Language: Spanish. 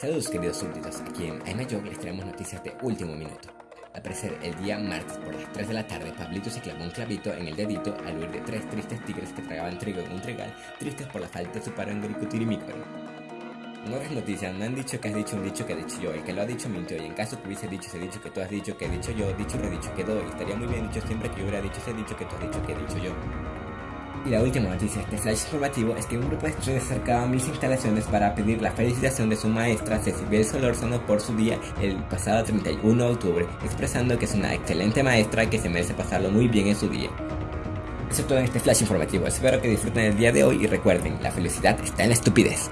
Saludos queridos súbditos, aquí en Aymayo les traemos noticias de último minuto. Al parecer, el día martes por las 3 de la tarde, Pablito se clavó un clavito en el dedito al huir de tres tristes tigres que tragaban trigo en un trigal, tristes por la falta de su paro en otras noticias, me han dicho que has dicho un dicho que he dicho yo, el que lo ha dicho mintió, y en caso que hubiese dicho ese dicho que tú has dicho que he dicho yo, dicho redicho quedó, y estaría muy bien dicho siempre que yo hubiera dicho ese dicho que tú has dicho que he dicho yo. Y la última noticia de este flash informativo es que un grupo de estudiantes se acercaba a mis instalaciones para pedir la felicitación de su maestra Cecilia Solórzano por su día el pasado 31 de octubre, expresando que es una excelente maestra que se merece pasarlo muy bien en su día. Eso es todo en este flash informativo, espero que disfruten el día de hoy y recuerden, la felicidad está en la estupidez.